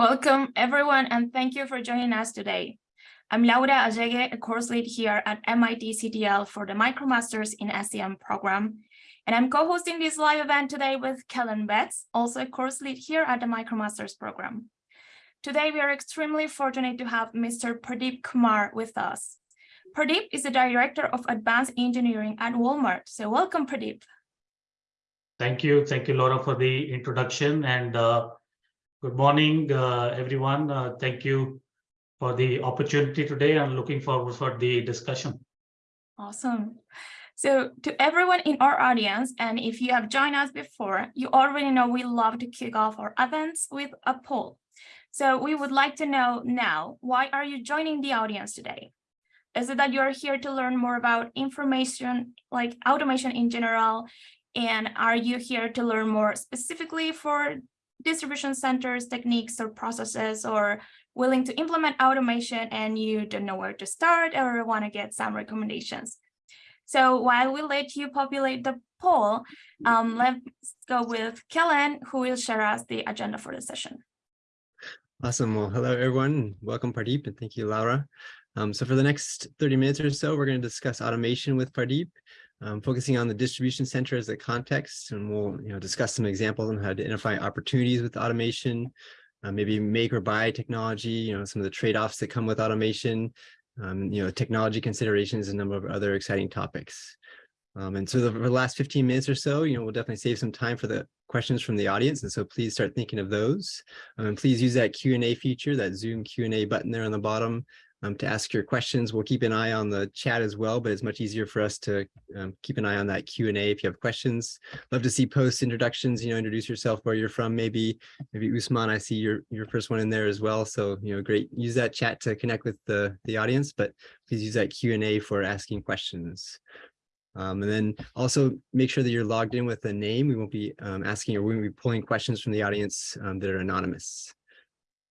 Welcome everyone and thank you for joining us today. I'm Laura Allegue, a course lead here at MIT CTL for the MicroMasters in SCM program. And I'm co-hosting this live event today with Kellen Betts, also a course lead here at the MicroMasters program. Today, we are extremely fortunate to have Mr. Pradeep Kumar with us. Pradeep is the Director of Advanced Engineering at Walmart. So welcome, Pradeep. Thank you. Thank you, Laura, for the introduction. And uh, Good morning, uh, everyone. Uh, thank you for the opportunity today. I'm looking forward for the discussion. Awesome. So to everyone in our audience, and if you have joined us before, you already know we love to kick off our events with a poll. So we would like to know now, why are you joining the audience today? Is it that you're here to learn more about information like automation in general? And are you here to learn more specifically for distribution centers, techniques, or processes, or willing to implement automation and you don't know where to start or want to get some recommendations. So while we let you populate the poll, um, let's go with Kellen, who will share us the agenda for the session. Awesome. Well, hello, everyone. Welcome, Pradeep, and thank you, Laura. Um, so for the next 30 minutes or so, we're going to discuss automation with Pradeep um, focusing on the distribution center as a context, and we'll you know, discuss some examples on how to identify opportunities with automation, uh, maybe make or buy technology, you know, some of the trade-offs that come with automation, um, you know, technology considerations, and a number of other exciting topics. Um, and so the, for the last 15 minutes or so, you know, we'll definitely save some time for the questions from the audience. And so please start thinking of those. Um, and please use that Q&A feature, that Zoom Q&A button there on the bottom um, to ask your questions. We'll keep an eye on the chat as well, but it's much easier for us to um, keep an eye on that Q&A if you have questions. Love to see post introductions, you know, introduce yourself, where you're from, maybe, maybe Usman, I see your, your first one in there as well. So, you know, great, use that chat to connect with the, the audience, but please use that Q&A for asking questions. Um, and then also make sure that you're logged in with a name. We won't be um, asking or we won't be pulling questions from the audience um, that are anonymous.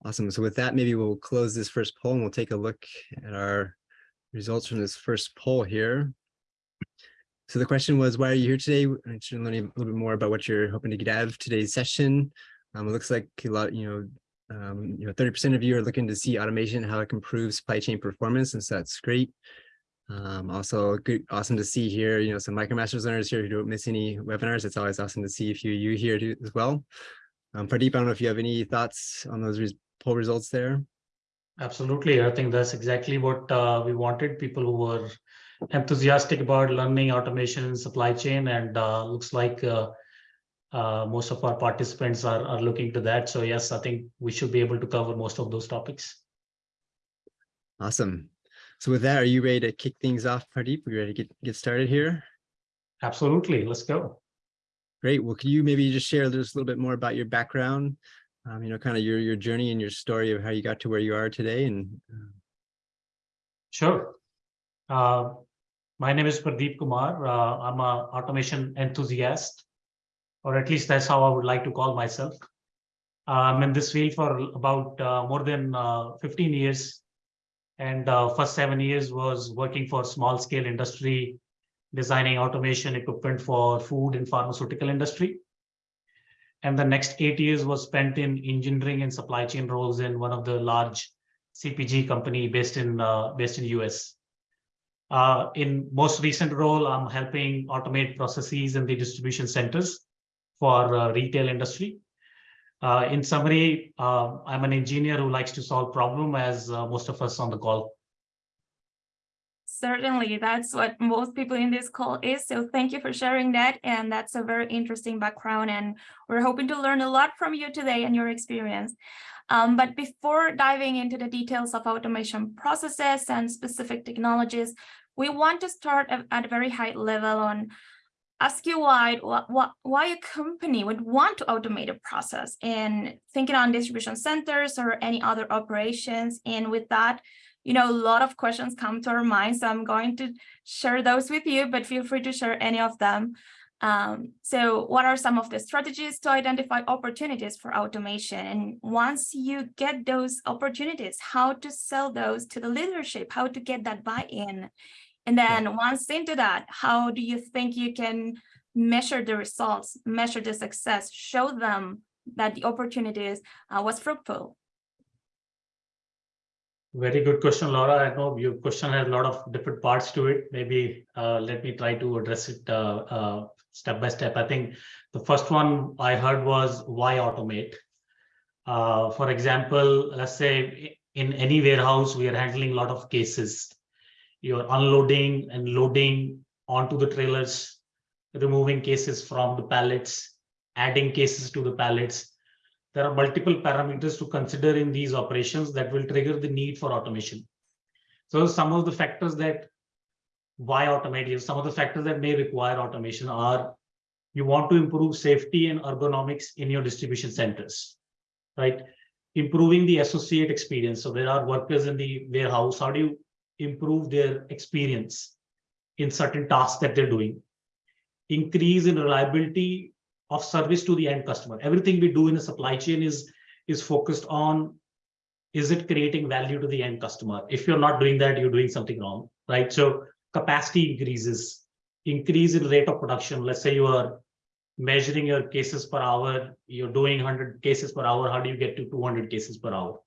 Awesome. So with that, maybe we'll close this first poll and we'll take a look at our results from this first poll here. So the question was, why are you here today? I should learn a little bit more about what you're hoping to get out of today's session. Um, it looks like a lot, you know, um, you know, 30% of you are looking to see automation, how it can improve supply chain performance, and so that's great. Um, also good, awesome to see here, you know, some MicroMasters learners here who don't miss any webinars. It's always awesome to see a few you here too, as well. Um, Pradeep, I don't know if you have any thoughts on those poll results there? Absolutely. I think that's exactly what uh, we wanted. People who were enthusiastic about learning automation and supply chain and uh, looks like uh, uh, most of our participants are, are looking to that. So yes, I think we should be able to cover most of those topics. Awesome. So with that, are you ready to kick things off, Pradeep? Are you ready to get, get started here? Absolutely. Let's go. Great. Well, can you maybe just share just a little bit more about your background um, you know, kind of your your journey and your story of how you got to where you are today. And uh, sure. Uh, my name is Pradeep Kumar. Uh, I'm an automation enthusiast, or at least that's how I would like to call myself. I'm in this field for about uh, more than uh, 15 years. And uh, first seven years was working for small scale industry, designing automation equipment for food and pharmaceutical industry and the next eight years was spent in engineering and supply chain roles in one of the large CPG company based in uh, based in US. Uh, in most recent role, I'm helping automate processes in the distribution centers for uh, retail industry. Uh, in summary, uh, I'm an engineer who likes to solve problem as uh, most of us on the call. Certainly, that's what most people in this call is. So thank you for sharing that. And that's a very interesting background. And we're hoping to learn a lot from you today and your experience. Um, but before diving into the details of automation processes and specific technologies, we want to start at a very high level on ask you why, why a company would want to automate a process and thinking on distribution centers or any other operations. And with that, you know, a lot of questions come to our mind, So I'm going to share those with you, but feel free to share any of them. Um, so what are some of the strategies to identify opportunities for automation? And once you get those opportunities, how to sell those to the leadership, how to get that buy-in? And then once into that, how do you think you can measure the results, measure the success, show them that the opportunities uh, was fruitful? Very good question, Laura. I know your question has a lot of different parts to it. Maybe uh, let me try to address it uh, uh, step by step. I think the first one I heard was why automate? Uh, for example, let's say in any warehouse, we are handling a lot of cases. You're unloading and loading onto the trailers, removing cases from the pallets, adding cases to the pallets. There are multiple parameters to consider in these operations that will trigger the need for automation. So some of the factors that why automate some of the factors that may require automation are you want to improve safety and ergonomics in your distribution centers, right? Improving the associate experience. So there are workers in the warehouse. How do you improve their experience in certain tasks that they're doing? Increase in reliability of service to the end customer. Everything we do in a supply chain is, is focused on, is it creating value to the end customer? If you're not doing that, you're doing something wrong, right? So capacity increases, increase in rate of production. Let's say you are measuring your cases per hour, you're doing 100 cases per hour. How do you get to 200 cases per hour?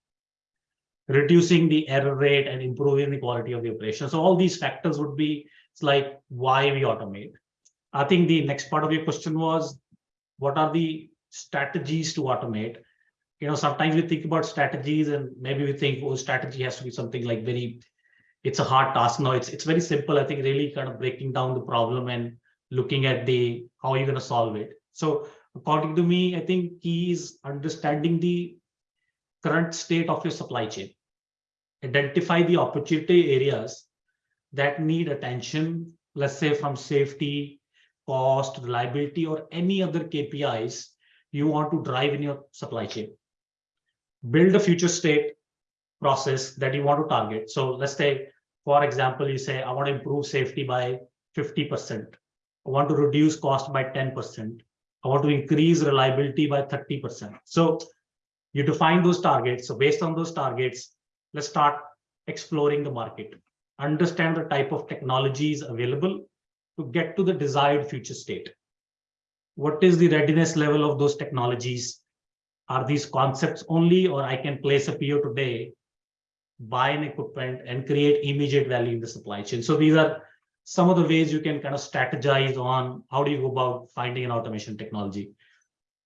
Reducing the error rate and improving the quality of the operation. So all these factors would be, it's like why we automate. I think the next part of your question was what are the strategies to automate? You know sometimes we think about strategies and maybe we think oh strategy has to be something like very it's a hard task. No it's it's very simple i think really kind of breaking down the problem and looking at the how you're going to solve it. So according to me i think key is understanding the current state of your supply chain. Identify the opportunity areas that need attention let's say from safety cost, reliability, or any other KPIs you want to drive in your supply chain. Build a future state process that you want to target. So let's say, for example, you say, I want to improve safety by 50%. I want to reduce cost by 10%. I want to increase reliability by 30%. So you define those targets. So based on those targets, let's start exploring the market. Understand the type of technologies available to get to the desired future state. What is the readiness level of those technologies? Are these concepts only, or I can place a PO today, buy an equipment and create immediate value in the supply chain? So these are some of the ways you can kind of strategize on how do you go about finding an automation technology.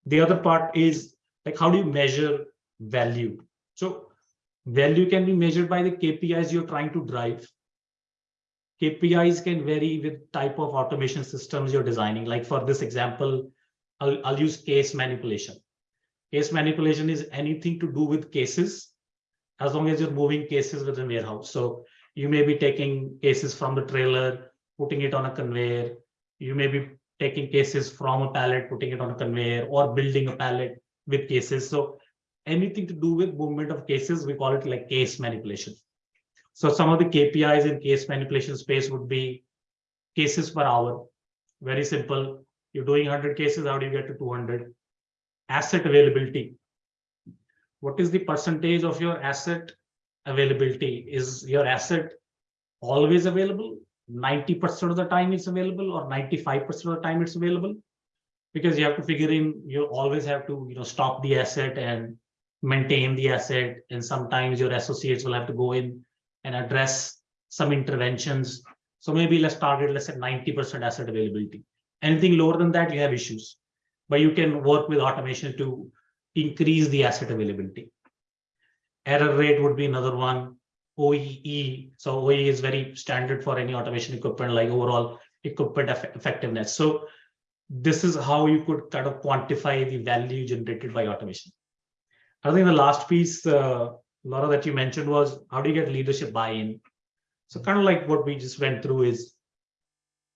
The other part is like, how do you measure value? So value can be measured by the KPIs you're trying to drive. KPIs can vary with type of automation systems you're designing. Like for this example, I'll, I'll use case manipulation. Case manipulation is anything to do with cases, as long as you're moving cases within warehouse. So you may be taking cases from the trailer, putting it on a conveyor. You may be taking cases from a pallet, putting it on a conveyor, or building a pallet with cases. So anything to do with movement of cases, we call it like case manipulation. So some of the KPIs in case manipulation space would be cases per hour. Very simple. You're doing 100 cases, how do you get to 200? Asset availability. What is the percentage of your asset availability? Is your asset always available? 90% of the time it's available or 95% of the time it's available? Because you have to figure in, you always have to you know, stop the asset and maintain the asset. And sometimes your associates will have to go in and address some interventions. So maybe let's target, let's say 90% asset availability. Anything lower than that, you have issues, but you can work with automation to increase the asset availability. Error rate would be another one. OEE, so OEE is very standard for any automation equipment, like overall equipment effectiveness. So this is how you could kind of quantify the value generated by automation. I think the last piece uh, Laura, that you mentioned was how do you get leadership buy-in? So kind of like what we just went through is,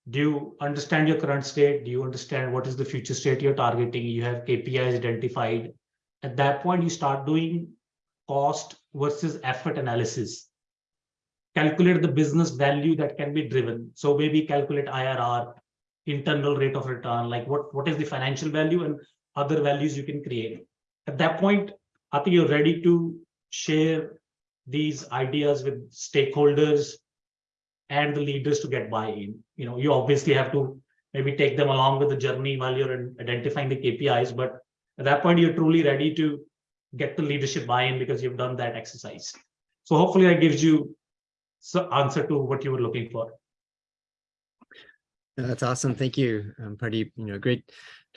do you understand your current state? Do you understand what is the future state you're targeting? You have KPIs identified. At that point, you start doing cost versus effort analysis. Calculate the business value that can be driven. So maybe calculate IRR, internal rate of return, like what, what is the financial value and other values you can create. At that point, I think you're ready to share these ideas with stakeholders and the leaders to get buy-in. You know, you obviously have to maybe take them along with the journey while you're identifying the KPIs, but at that point, you're truly ready to get the leadership buy-in because you've done that exercise. So hopefully that gives you some answer to what you were looking for. That's awesome. Thank you, um, Pradeep. You know, great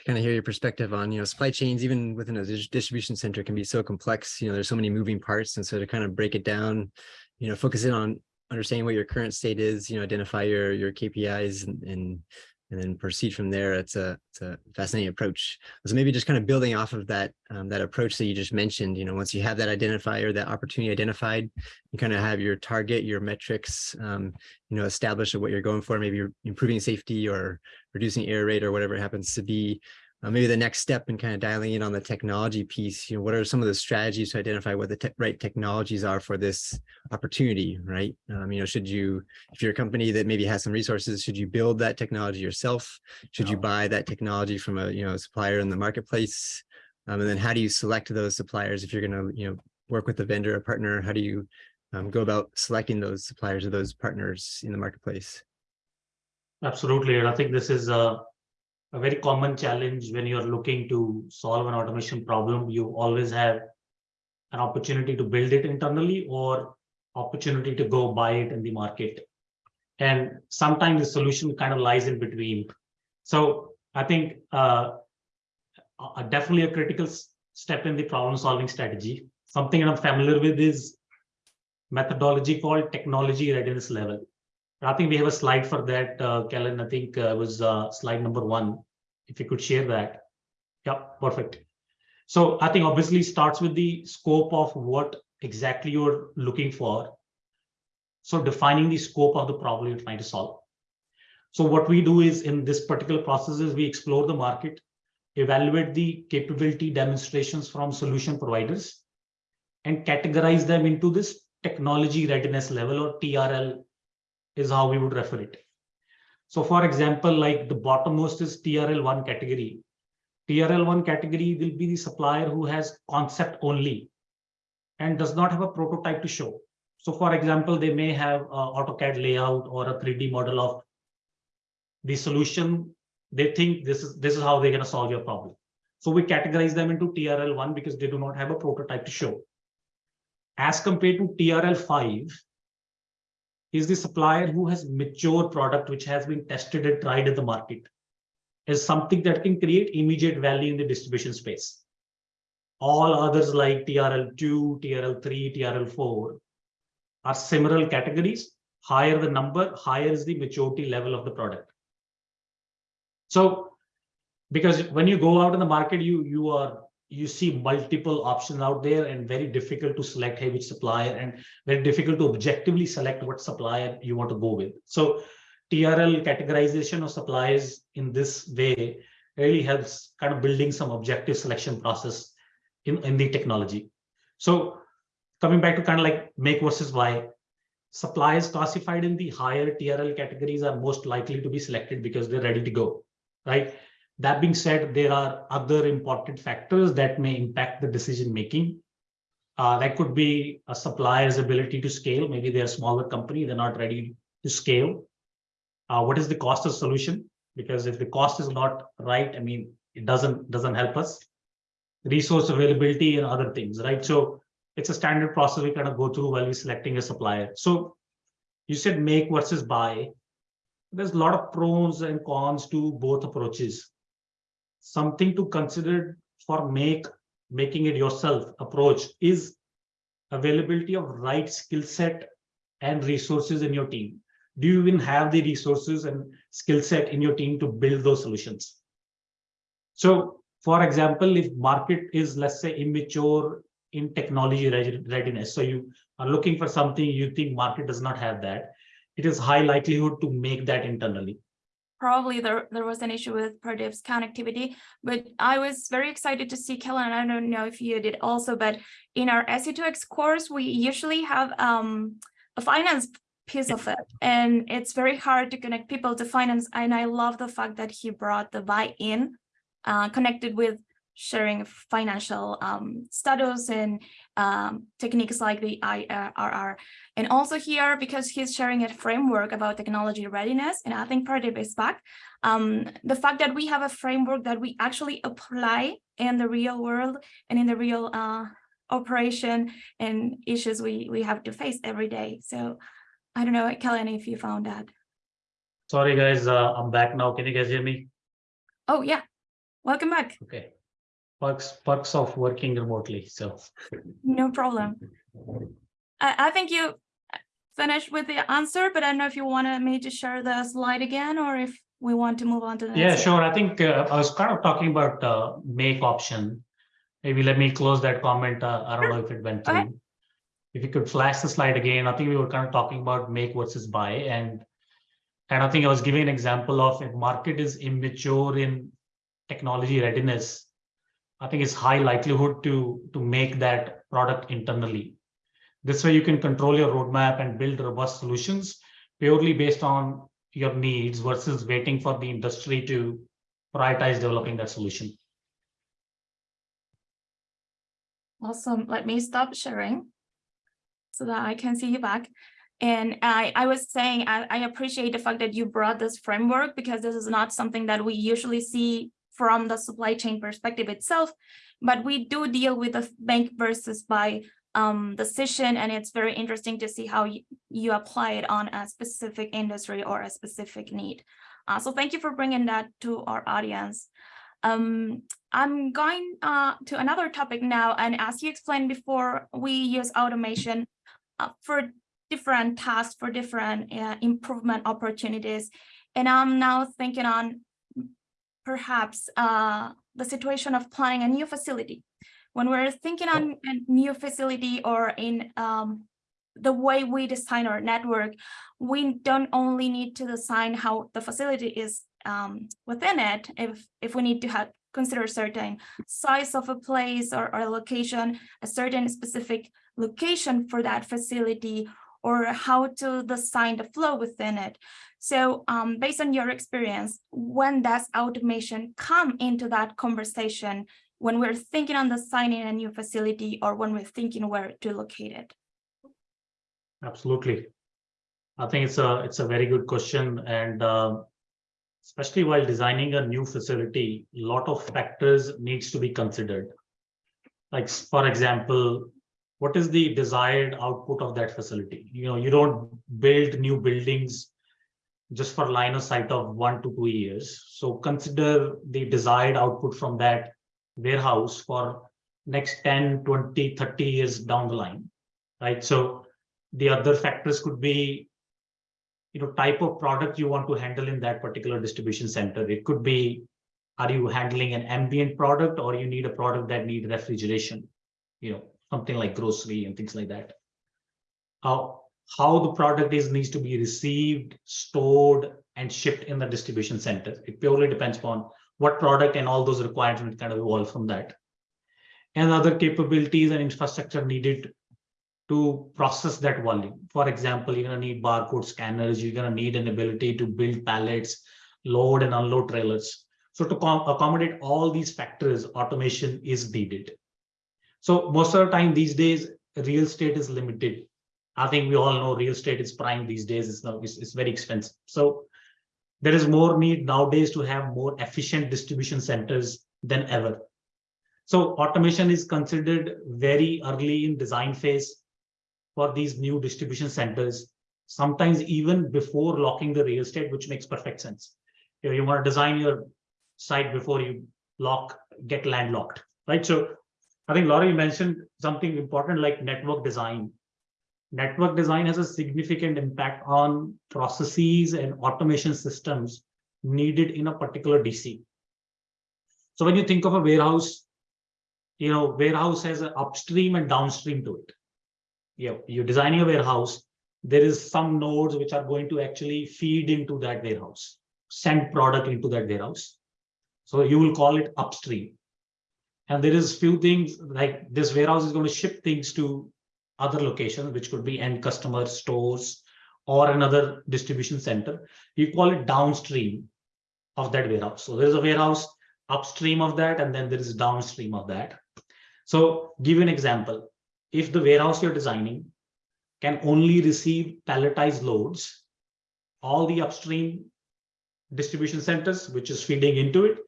kind of hear your perspective on, you know, supply chains, even within a distribution center can be so complex. You know, there's so many moving parts. And so to kind of break it down, you know, focus in on understanding what your current state is, you know, identify your, your KPIs and, and, and then proceed from there. It's a, it's a fascinating approach. So maybe just kind of building off of that, um, that approach that you just mentioned, you know, once you have that identifier, that opportunity identified, you kind of have your target, your metrics, um, you know, establish what you're going for, maybe you're improving safety or reducing error rate or whatever it happens to be. Uh, maybe the next step in kind of dialing in on the technology piece, you know, what are some of the strategies to identify what the te- right technologies are for this opportunity, right? Um, you know, should you, if you're a company that maybe has some resources, should you build that technology yourself? Should you buy that technology from a, you know, supplier in the marketplace? Um, and then how do you select those suppliers if you're going to, you know, work with a vendor, a partner? How do you um, go about selecting those suppliers or those partners in the marketplace? Absolutely. And I think this is a, a very common challenge when you're looking to solve an automation problem. You always have an opportunity to build it internally or opportunity to go buy it in the market. And sometimes the solution kind of lies in between. So I think uh, definitely a critical step in the problem solving strategy. Something I'm familiar with is methodology called technology readiness level. I think we have a slide for that, uh, Kellen. I think uh, was uh, slide number one. If you could share that. Yeah, perfect. So I think obviously starts with the scope of what exactly you're looking for. So defining the scope of the problem you're trying to solve. So what we do is in this particular process is we explore the market, evaluate the capability demonstrations from solution providers, and categorize them into this technology readiness level or TRL is how we would refer it. So for example, like the bottommost is TRL1 category. TRL1 category will be the supplier who has concept only and does not have a prototype to show. So for example, they may have a AutoCAD layout or a 3D model of the solution. They think this is this is how they're going to solve your problem. So we categorize them into TRL1 because they do not have a prototype to show. As compared to TRL5, is the supplier who has mature product which has been tested and tried in the market is something that can create immediate value in the distribution space. All others like TRL2, TRL3, TRL4 are similar categories. Higher the number, higher is the maturity level of the product. So, because when you go out in the market, you you are you see multiple options out there and very difficult to select hey, which supplier and very difficult to objectively select what supplier you want to go with. So TRL categorization of suppliers in this way really helps kind of building some objective selection process in, in the technology. So coming back to kind of like make versus buy, suppliers classified in the higher TRL categories are most likely to be selected because they're ready to go, right? That being said, there are other important factors that may impact the decision making. Uh, that could be a supplier's ability to scale. Maybe they're a smaller company, they're not ready to scale. Uh, what is the cost of solution? Because if the cost is not right, I mean, it doesn't doesn't help us. Resource availability and other things, right? So it's a standard process we kind of go through while we're selecting a supplier. So you said make versus buy. There's a lot of pros and cons to both approaches something to consider for make making it yourself approach is availability of right skill set and resources in your team. Do you even have the resources and skill set in your team to build those solutions? So for example if market is let's say immature in technology readiness so you are looking for something you think market does not have that it is high likelihood to make that internally probably there, there was an issue with Pradeep's connectivity, but I was very excited to see Kellen. I don't know if you did also, but in our SC2x course, we usually have um, a finance piece of it, and it's very hard to connect people to finance. And I love the fact that he brought the buy-in uh, connected with sharing financial um, status and um, techniques like the IRR. And also here, because he's sharing a framework about technology readiness, and I think Pradeep is back, um, the fact that we have a framework that we actually apply in the real world and in the real uh, operation and issues we we have to face every day. So I don't know, Kellen, if you found that. Sorry, guys, uh, I'm back now. Can you guys hear me? Oh, yeah. Welcome back. Okay. Perks, perks of working remotely, so. No problem. I, I think you finished with the answer, but I don't know if you wanted me to share the slide again or if we want to move on to the Yeah, sure. I think uh, I was kind of talking about uh, make option. Maybe let me close that comment. uh, I don't know if it went Okay. through. If you could flash the slide again, I think we were kind of talking about make versus buy and and I think I was giving an example of if market is immature in technology readiness, I think it's high likelihood to to make that product internally. This way you can control your roadmap and build robust solutions purely based on your needs versus waiting for the industry to prioritize developing that solution. Awesome. Let me stop sharing so that I can see you back. And I, I was saying, I, I appreciate the fact that you brought this framework because this is not something that we usually see from the supply chain perspective itself, but we do deal with the make versus buy um, decision, and it's very interesting to see how you, apply it on a specific industry or a specific need. Uh, so thank you for bringing that to our audience. Um, I'm going uh, to another topic now, and as you explained before, we use automation uh, for different tasks, for different uh, improvement opportunities. And I'm now thinking on perhaps uh, the situation of planning a new facility. When we're thinking on a new facility or in um, the way we design our network, we don't only need to design how the facility is um, within it, if, if we need to have consider certain size of a place or, or location, a certain specific location for that facility, or how to design the flow within it. So um, based on your experience, when does automation come into that conversation when we're thinking on designing a new facility or when we're thinking where to locate it? Absolutely. I think it's a it's a very good question and uh, especially while designing a new facility, a lot of factors needs to be considered. Like for example, what is the desired output of that facility? You know, you don't build new buildings just for line of sight of one to two years. So consider the desired output from that warehouse for next 10, 20, 30 years down the line, right? So the other factors could be you know type of product you want to handle in that particular distribution center it could be are you handling an ambient product or you need a product that need refrigeration you know something like grocery and things like that how how the product is needs to be received stored and shipped in the distribution center it purely depends upon what product and all those requirements kind of evolve from that and other capabilities and infrastructure needed to process that volume. For example, you're going to need barcode scanners, you're going to need an ability to build pallets, load and unload trailers. So to accommodate all these factors, automation is needed. So most of the time these days, real estate is limited. I think we all know real estate is prime these days. It's, not, it's, it's very expensive. So there is more need nowadays to have more efficient distribution centers than ever. So automation is considered very early in design phase for these new distribution centers, sometimes even before locking the real estate, which makes perfect sense. You, want to design your site before you lock, get landlocked, right? So I think Laura, you mentioned something important like network design. Network design has a significant impact on processes and automation systems needed in a particular DC. So when you think of a warehouse, you know, warehouse has an upstream and downstream to it you you're designing a warehouse, there is some nodes which are going to actually feed into that warehouse, send product into that warehouse. So you will call it upstream. And there is few things like this warehouse is going to ship things to other locations, which could be end customer stores or another distribution center. You call it downstream of that warehouse. So there's a warehouse upstream of that, and then there is downstream of that. So give an example if the warehouse you're designing can only receive palletized loads, all the upstream distribution centers, which is feeding into it,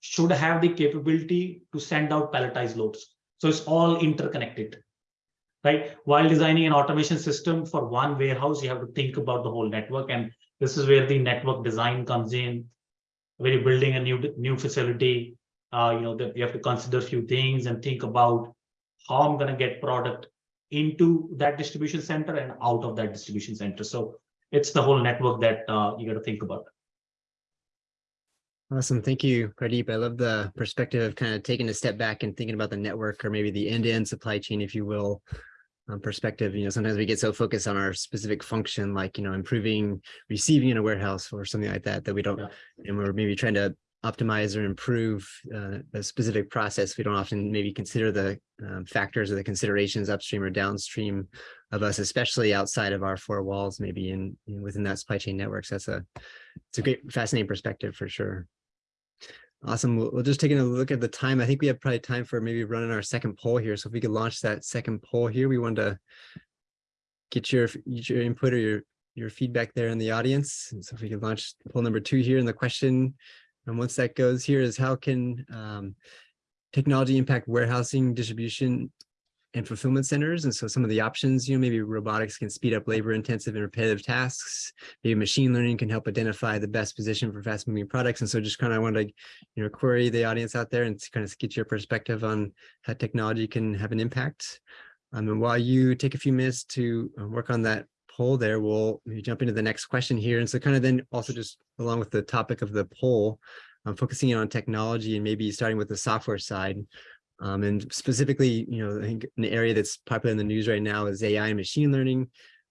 should have the capability to send out palletized loads. So it's all interconnected, right? While designing an automation system for one warehouse, you have to think about the whole network. And this is where the network design comes in. When you're building a new, new facility, uh, you know, that you have to consider a few things and think about how I'm gonna get product into that distribution center and out of that distribution center. So it's the whole network that uh, you got to think about. Awesome. Thank you, Pradeep. I love the perspective of kind of taking a step back and thinking about the network or maybe the end-to-end supply chain, if you will, um, perspective. You know, sometimes we get so focused on our specific function, like, you know, improving receiving in a warehouse or something like that, that we don't, Yeah. and we're maybe trying to optimize or improve uh, a specific process. We don't often maybe consider the um, factors or the considerations upstream or downstream of us, especially outside of our four walls, maybe in, in within that supply chain networks. That's a, it's a great, fascinating perspective for sure. Awesome. We'll, we'll just take a look at the time. I think we have probably time for maybe running our second poll here. So if we could launch that second poll here, we wanted to get your, your input or your, your feedback there in the audience. And so if we could launch poll number two here and the question, and once that goes here is how can um, technology impact warehousing, distribution, and fulfillment centers. And so some of the options, you know, maybe robotics can speed up labor intensive and repetitive tasks. Maybe machine learning can help identify the best position for fast moving products. And so just kind of want to, you know, query the audience out there and kind of get your perspective on how technology can have an impact. Um, and while you take a few minutes to uh, work on that poll there, we'll jump into the next question here. And so kind of then also just along with the topic of the poll, um, focusing on technology and maybe starting with the software side. Um, and specifically, you know, I think an area that's popular in the news right now is AI and machine learning.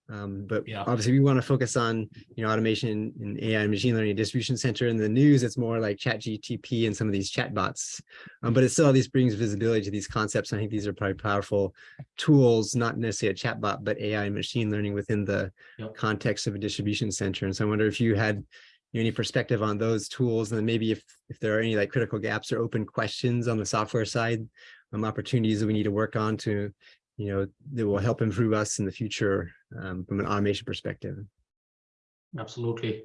Um, but Yeah. obviously we want to focus on, you know, automation and AI and machine learning distribution center in the news. It's more like chat GTP and some of these chatbots. Um, but it still at least brings visibility to these concepts. I think these are probably powerful tools, not necessarily a chatbot, but AI and machine learning within the Yep. context of a distribution center. And so I wonder if you had any perspective on those tools and then maybe if if there are any like critical gaps or open questions on the software side um opportunities that we need to work on to you know that will help improve us in the future um, from an automation perspective Absolutely.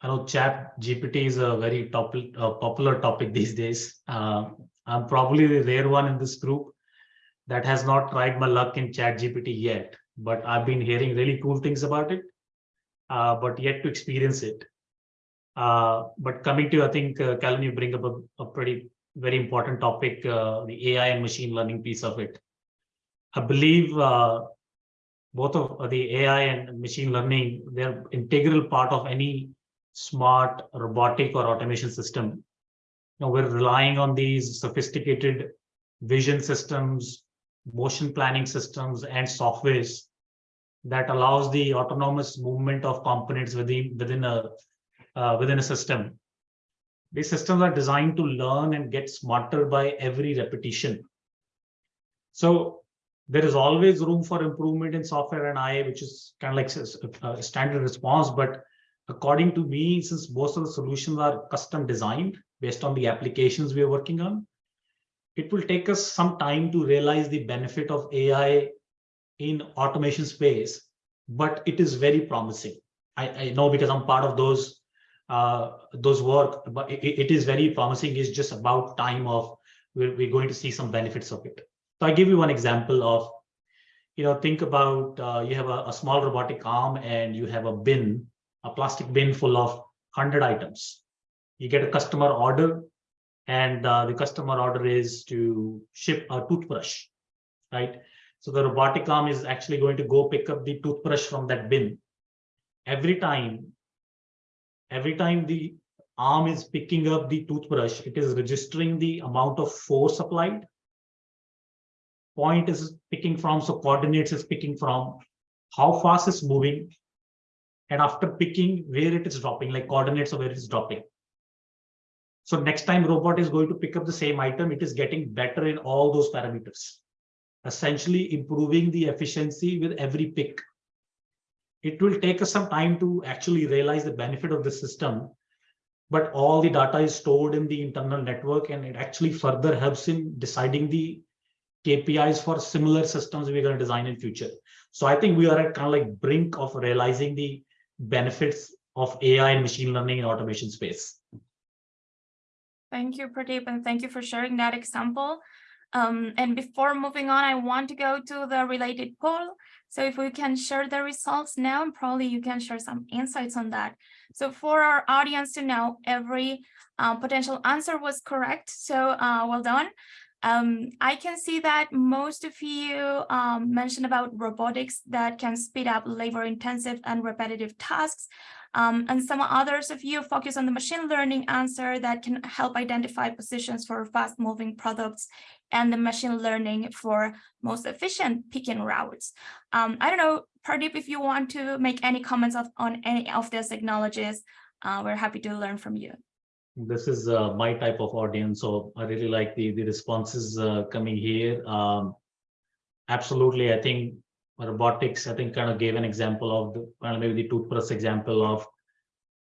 I know chat GPT is a very top, uh, popular topic these days. Uh, I'm probably the rare one in this group that has not tried my luck in chat GPT yet, but I've been hearing really cool things about it, uh, but yet to experience it. Uh, but coming to, I think, uh, you bring up a, a pretty, very important topic, uh, the AI and machine learning piece of it. I believe uh, both of the AI and machine learning, they're integral part of any smart robotic or automation system. Now we're relying on these sophisticated vision systems, motion planning systems, and softwares that allows the autonomous movement of components within within a uh, within a system. These systems are designed to learn and get smarter by every repetition. So there is always room for improvement in software and AI, which is kind of like a standard response. But according to me, since most of the solutions are custom designed based on the applications we are working on, it will take us some time to realize the benefit of AI in automation space, but it is very promising. I, I know because I'm part of those uh, those work, but it, it is very promising. It's just about time of we're, we're going to see some benefits of it. So I give you one example of, you know, think about uh, you have a, a small robotic arm and you have a bin, a plastic bin full of 100 items. You get a customer order and uh, the customer order is to ship a toothbrush, right? So the robotic arm is actually going to go pick up the toothbrush from that bin. Every time, every time the arm is picking up the toothbrush, it is registering the amount of force applied point is picking from, so coordinates is picking from, how fast it's moving, and after picking where it is dropping, like coordinates of where it is dropping. So next time robot is going to pick up the same item, it is getting better in all those parameters, essentially improving the efficiency with every pick. It will take us some time to actually realize the benefit of the system, but all the data is stored in the internal network and it actually further helps in deciding the KPIs for similar systems we're going to design in future. So I think we are at kind of like brink of realizing the benefits of AI and machine learning in automation space. Thank you, Pradeep, and thank you for sharing that example. Um, and before moving on, I want to go to the related poll. So if we can share the results now, and probably you can share some insights on that. So for our audience to know, every uh, potential answer was correct. So uh, well done. Um, I can see that most of you um, mentioned about robotics that can speed up labor intensive and repetitive tasks. Um, and some others of you focus on the machine learning answer that can help identify positions for fast moving products and the machine learning for most efficient picking routes. Um, I don't know, Pradeep, if you want to make any comments of, on any of these technologies, uh, we're happy to learn from you. This is uh, my type of audience, so I really like the, the responses uh, coming here. Um, absolutely, I think robotics, I think kind of gave an example of the, of maybe the toothbrush example of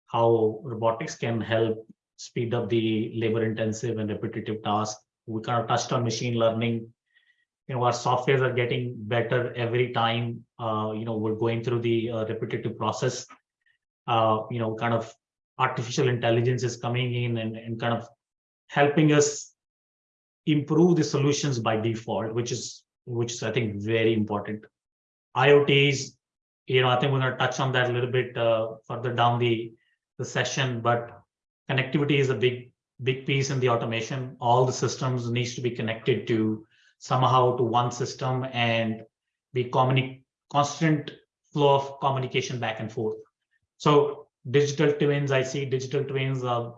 how robotics can help speed up the labor intensive and repetitive tasks. We kind of touched on machine learning. You know, our softwares are getting better every time, uh, you know, we're going through the uh, repetitive process. Uh, you know, kind of artificial intelligence is coming in and, and kind of helping us improve the solutions by default, which is which is I think very important. IoTs, you know, I think we're going to touch on that a little bit uh, further down the the session, but connectivity is a big big piece in the automation. All the systems needs to be connected to somehow to one system and be constant flow of communication back and forth. So digital twins, I see digital twins. Uh,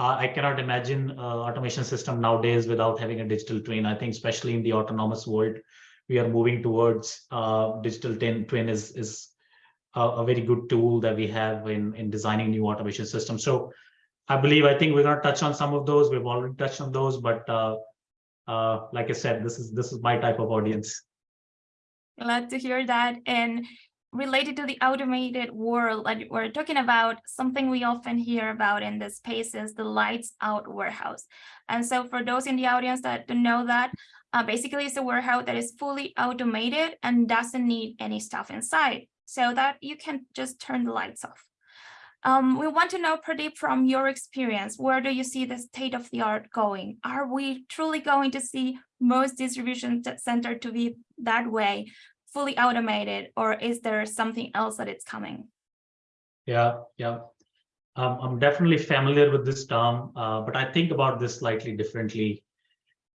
I cannot imagine uh, automation system nowadays without having a digital twin. I think especially in the autonomous world, we are moving towards uh, digital twin, twin is, is a, a, very good tool that we have in, in designing new automation systems. So I believe, I think we're going to touch on some of those. We've already touched on those, but uh, uh, like I said, this is this is my type of audience. Glad to hear that. And related to the automated world that we're talking about, something we often hear about in this space is the lights out warehouse. And so for those in the audience that don't know that, uh, basically it's a warehouse that is fully automated and doesn't need any stuff inside so that you can just turn the lights off. Um, we want to know, Pradeep, from your experience, where do you see the state of the art going? Are we truly going to see most distribution center to be that way, fully automated, or is there something else that it's coming? Yeah, yeah. Um, I'm definitely familiar with this term, uh, but I think about this slightly differently.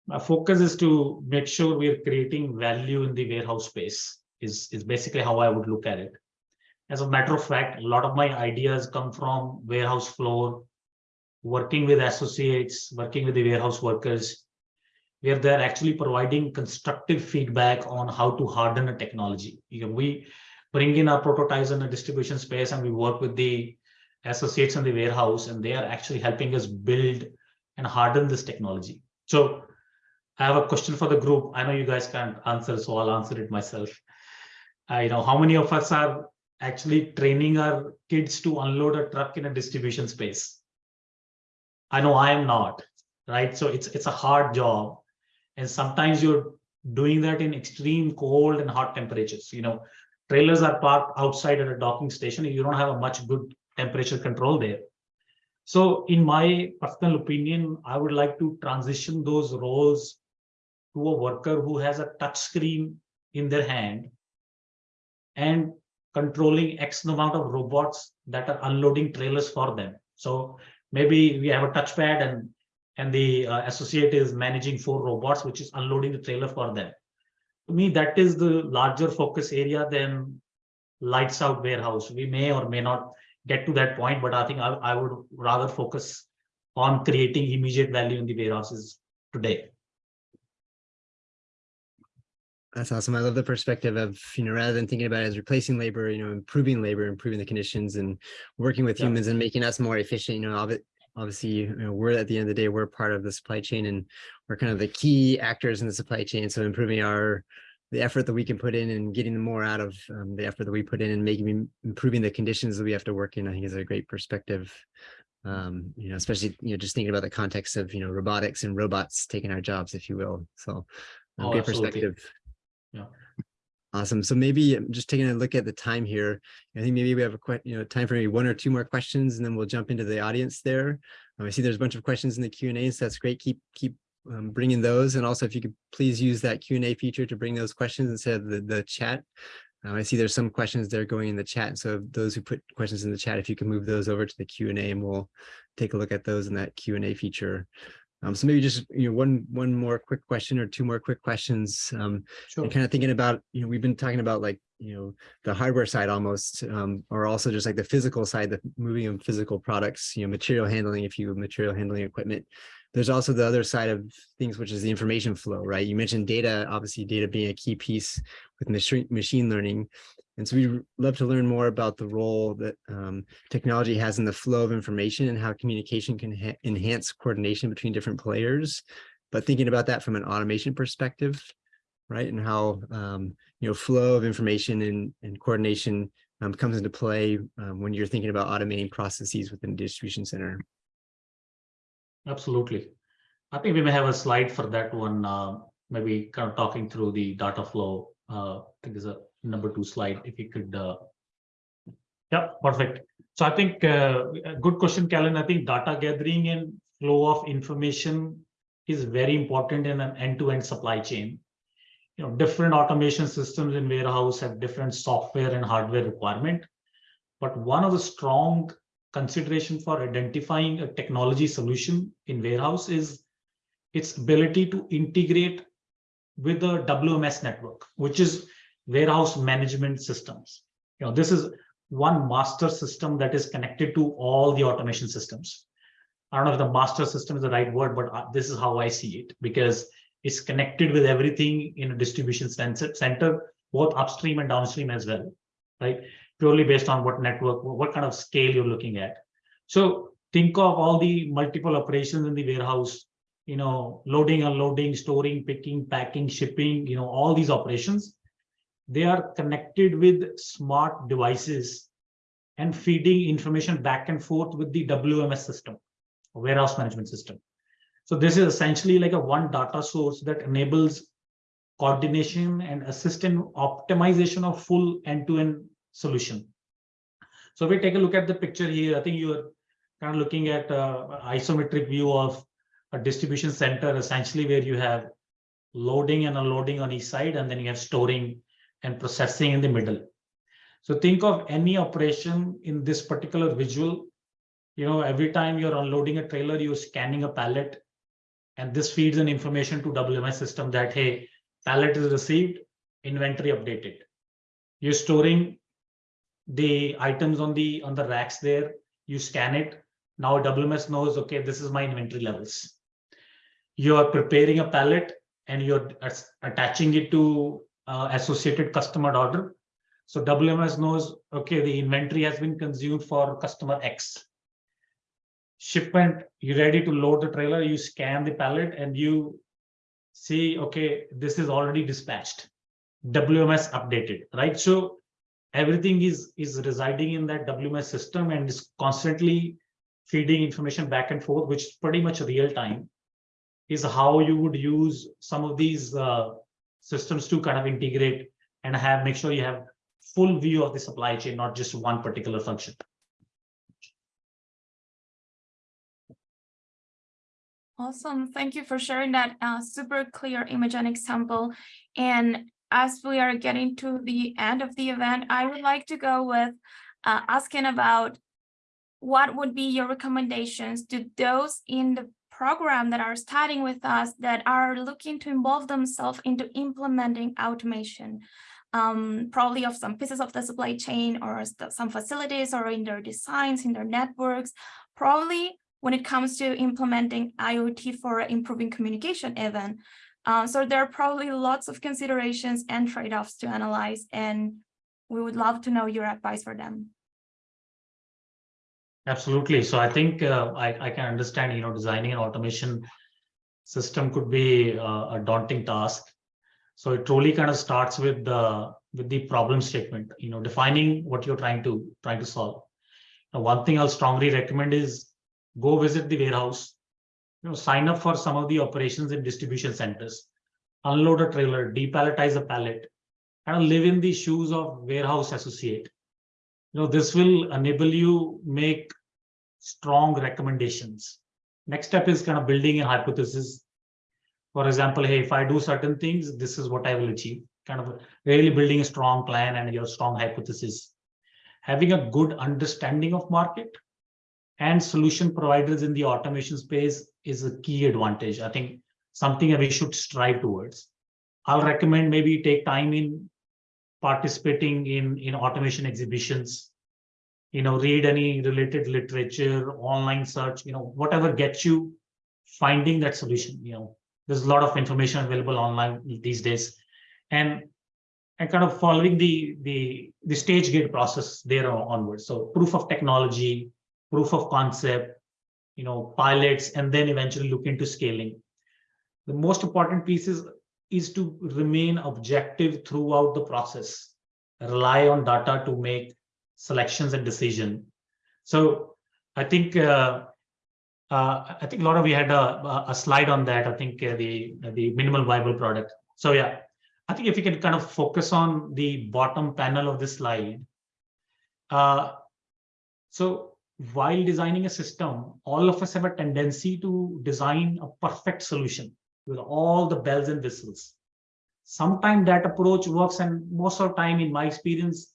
My focus is to make sure we are creating value in the warehouse space is, is basically how I would look at it. As a matter of fact, a lot of my ideas come from warehouse floor, working with associates, working with the warehouse workers, where they're actually providing constructive feedback on how to harden a technology. You know, we bring in our prototypes in the distribution space and we work with the associates in the warehouse and they are actually helping us build and harden this technology. So I have a question for the group. I know you guys can't answer, so I'll answer it myself. Uh, you know, how many of us are actually training our kids to unload a truck in a distribution space. I know I am not, right? So it's it's a hard job. And sometimes you're doing that in extreme cold and hot temperatures. You know, trailers are parked outside at a docking station. You don't have a much good temperature control there. So in my personal opinion, I would like to transition those roles to a worker who has a touch screen in their hand and controlling X amount of robots that are unloading trailers for them. So maybe we have a touchpad and and the uh, associate is managing four robots, which is unloading the trailer for them. To me, that is the larger focus area than lights out warehouse. We may or may not get to that point, but I think I, I would rather focus on creating immediate value in the warehouses today. That's awesome. I love the perspective of, you know, rather than thinking about it as replacing labor, you know, improving labor, improving the conditions and working with yeah. humans and making us more efficient, you know, obviously, you know, we're at the end of the day, we're part of the supply chain and we're kind of the key actors in the supply chain. So improving our, the effort that we can put in and getting more out of um, the effort that we put in and making, improving the conditions that we have to work in, I think is a great perspective. Um, you know, especially, you know, just thinking about the context of, you know, robotics and robots taking our jobs, if you will. So um, oh, great absolutely. perspective. Yeah. Awesome. So maybe um, just taking a look at the time here, I think maybe we have a you know time for maybe one or two more questions, and then we'll jump into the audience there. Um, I see there's a bunch of questions in the Q and A, so that's great. Keep keep um, bring in those. And also if you could please use that Q and A feature to bring those questions instead of the, the chat. Uh, I see there's some questions there going in the chat. So those who put questions in the chat, if you can move those over to the Q and A and we'll take a look at those in that Q and A feature. Um, so maybe just, you know, one, one more quick question or two more quick questions. Um, Sure. and kind of thinking about, you know, we've been talking about like, you know, the hardware side almost, um, or also just like the physical side, the moving of physical products, you know, material handling, if you have material handling equipment. There's also the other side of things, which is the information flow, right? You mentioned data, obviously data being a key piece with machine learning. And so we'd love to learn more about the role that um, technology has in the flow of information and how communication can enhance coordination between different players. But thinking about that from an automation perspective, right? And how, um, you know, flow of information and, and coordination um, comes into play um, when you're thinking about automating processes within a distribution center. Absolutely. I think we may have a slide for that one, uh, maybe kind of talking through the data flow. Uh, I think there's a number two slide, if you could. Uh... Yeah, perfect. So I think uh, a good question, Callan. I think data gathering and flow of information is very important in an end-to-end supply chain. You know, different automation systems in warehouse have different software and hardware requirement. But one of the strong consideration for identifying a technology solution in warehouse is its ability to integrate with the WMS network, which is warehouse management systems. You know, this is one master system that is connected to all the automation systems. I don't know if the master system is the right word, but uh, this is how I see it because it's connected with everything in a distribution center, center both upstream and downstream as well, right? Purely based on what network, what kind of scale you're looking at. So think of all the multiple operations in the warehouse, you know, loading, unloading, storing, picking, packing, shipping, you know, all these operations. They are connected with smart devices and feeding information back and forth with the WMS system, warehouse management system. So this is essentially like a one data source that enables coordination and assistant optimization of full end-to-end solution. So if we take a look at the picture here, I think you're kind of looking at isometric view of a distribution center, essentially where you have loading and unloading on each side, and then you have storing and processing in the middle. So think of any operation in this particular visual. You know, every time you're unloading a trailer, you're scanning a pallet, and this feeds an information to WMS system that, hey, pallet is received, inventory updated. You're storing the items on the on the racks there, you scan it. Now WMS knows, okay, this is my inventory levels. You are preparing a pallet and you're attaching it to uh, associated customer order. So WMS knows, okay, the inventory has been consumed for customer X. Shipment, you're ready to load the trailer, you scan the pallet and you see, okay, this is already dispatched. WMS updated, right? So everything is is residing in that WMS system and is constantly feeding information back and forth, which is pretty much real time, is how you would use some of these uh, systems to kind of integrate and have make sure you have full view of the supply chain, not just one particular function. Awesome. Thank you for sharing that uh, super clear image and example. And as we are getting to the end of the event, I would like to go with uh, asking about what would be your recommendations to those in the program that are studying with us that are looking to involve themselves into implementing automation, um, probably of some pieces of the supply chain or some facilities or in their designs, in their networks, probably when it comes to implementing IoT for improving communication even. Uh, so there are probably lots of considerations and trade-offs to analyze, and we would love to know your advice for them. Absolutely. So I think uh, I, I can understand, you know, designing an automation system could be uh, a daunting task. So it truly kind of starts with the with the problem statement, you know, defining what you're trying to trying to solve. Now, one thing I'll strongly recommend is go visit the warehouse, you know, sign up for some of the operations in distribution centers, unload a trailer, depalletize a pallet, and live in the shoes of warehouse associate. You know, this will enable you make strong recommendations. Next step is kind of building a hypothesis. For example, hey, if I do certain things, this is what I will achieve. Kind of really building a strong plan and your strong hypothesis. Having a good understanding of market and solution providers in the automation space is a key advantage. I think something that we should strive towards. I'll recommend maybe take time in participating in, in automation exhibitions, you know, read any related literature, online search, you know, whatever gets you finding that solution, you know, there's a lot of information available online these days. And and kind of following the the the stage gate process there onwards. So proof of technology, proof of concept, you know, pilots, and then eventually look into scaling. The most important piece is, is to remain objective throughout the process, rely on data to make selections and decision. So I think uh, uh, I think Laura, we had a, a slide on that. I think uh, the the minimal viable product. So yeah, I think if you can kind of focus on the bottom panel of this slide. Uh, so while designing a system, all of us have a tendency to design a perfect solution with all the bells and whistles. Sometimes that approach works, and most of the time, in my experience,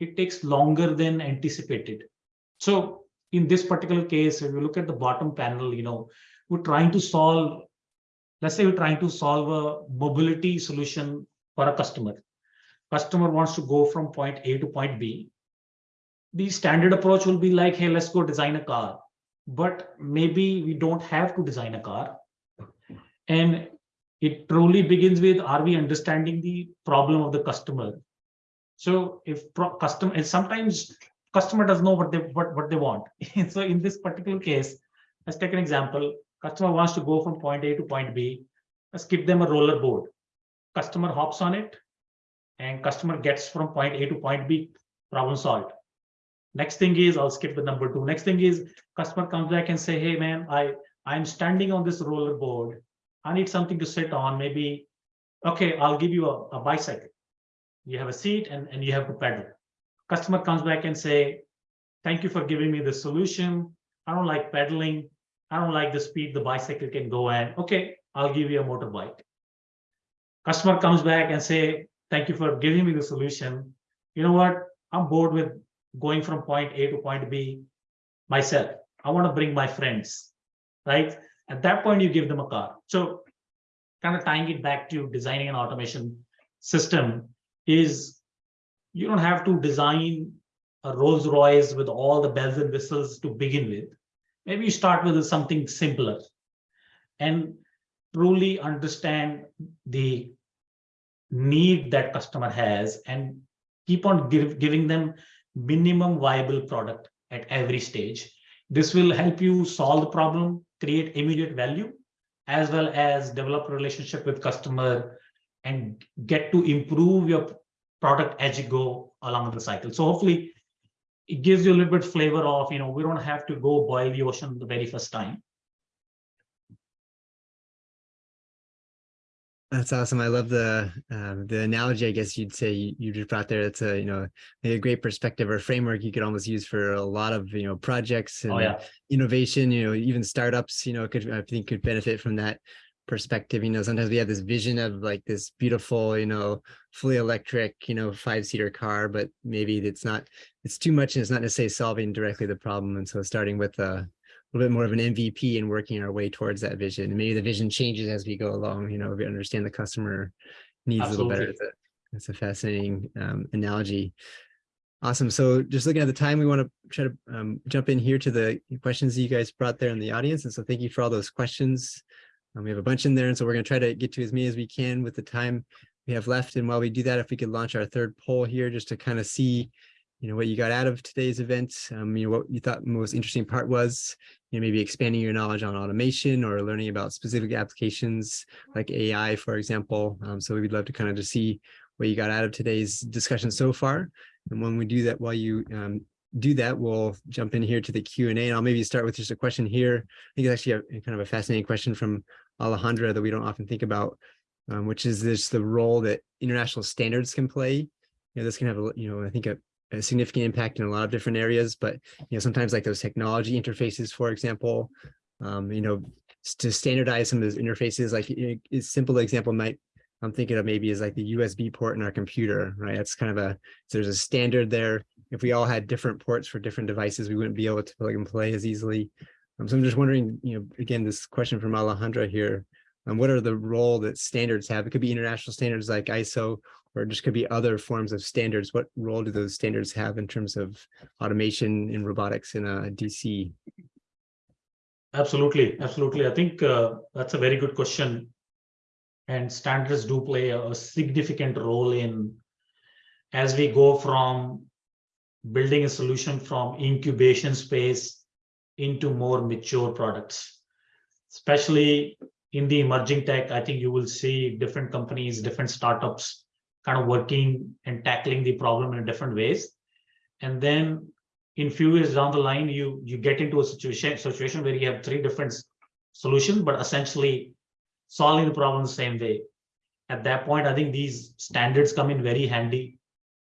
it takes longer than anticipated. So in this particular case, if you look at the bottom panel, you know, we're trying to solve, let's say we're trying to solve a mobility solution for a customer. Customer wants to go from point A to point B. The standard approach will be like, hey, let's go design a car. But maybe we don't have to design a car. And it truly begins with, are we understanding the problem of the customer? So if pro customer, and sometimes customer doesn't know what they what, what they want. so in this particular case, let's take an example. Customer wants to go from point A to point B. Let's give them a roller board. Customer hops on it, and customer gets from point A to point B, problem solved. Next thing is, I'll skip the number two. Next thing is, customer comes back and say, hey man, I, I'm standing on this roller board. I need something to sit on, maybe, okay, I'll give you a, a bicycle. You have a seat and, and you have to pedal customer comes back and say, thank you for giving me the solution. I don't like pedaling. I don't like the speed the bicycle can go and okay, I'll give you a motorbike. Customer comes back and say, thank you for giving me the solution. You know what? I'm bored with going from point A to point B myself. I want to bring my friends, right? At that point, you give them a car. So kind of tying it back to designing an automation system is you don't have to design a Rolls Royce with all the bells and whistles to begin with. Maybe you start with something simpler and truly understand the need that customer has and keep on give, giving them minimum viable product at every stage. This will help you solve the problem, create immediate value, as well as develop a relationship with customer and get to improve your product as you go along the cycle. So hopefully it gives you a little bit flavor of, you know, we don't have to go boil the ocean the very first time. That's awesome. I love the um, the analogy. I guess you'd say you, you just brought there. It's a you know a great perspective or framework you could almost use for a lot of you know projects and oh, yeah. innovation. You know, even startups. You know, could I think could benefit from that perspective you know sometimes we have this vision of like this beautiful you know fully electric you know five seater car but maybe it's not it's too much and it's not necessarily solving directly the problem and so starting with a little bit more of an mvp and working our way towards that vision and maybe the vision changes as we go along you know we understand the customer needs Absolutely. a little better that's a, fascinating um, analogy Awesome. So just looking at the time, we want to try to um, jump in here to the questions that you guys brought there in the audience. And so thank you for all those questions. Um, we have a bunch in there, and so we're going to try to get to as many as we can with the time we have left. And while we do that, if we could launch our third poll here, just to kind of see, you know, what you got out of today's event, um, you know, what you thought the most interesting part was, you know, maybe expanding your knowledge on automation or learning about specific applications like AI, for example. Um, so we'd love to kind of just see what you got out of today's discussion so far. And when we do that, while you um, do that, we'll jump in here to the Q&A and I'll maybe start with just a question here. I think it's actually a, kind of a fascinating question from Alejandra that we don't often think about, um, which is this the role that international standards can play. You know, this can have a, you know, I think a, a significant impact in a lot of different areas, but, you know, sometimes like those technology interfaces, for example, um, you know, to standardize some of those interfaces, like a, simple example might, I'm thinking of maybe is like the USB port in our computer, right? That's kind of a, so there's a standard there. If we all had different ports for different devices, we wouldn't be able to plug and play as easily. Um, so I'm just wondering, you know, again, this question from Alejandra here, um, what are the role that standards have? It could be international standards like ISO, or just could be other forms of standards. What role do those standards have in terms of automation in robotics in a DC? Absolutely, absolutely. I think uh, that's a very good question. And standards do play a significant role in as we go from building a solution from incubation space into more mature products. Especially in the emerging tech, I think you will see different companies, different startups kind of working and tackling the problem in different ways. And then in few years down the line, you you get into a situation situation where you have three different solutions, but essentially solving the problem the same way. At that point, I think these standards come in very handy.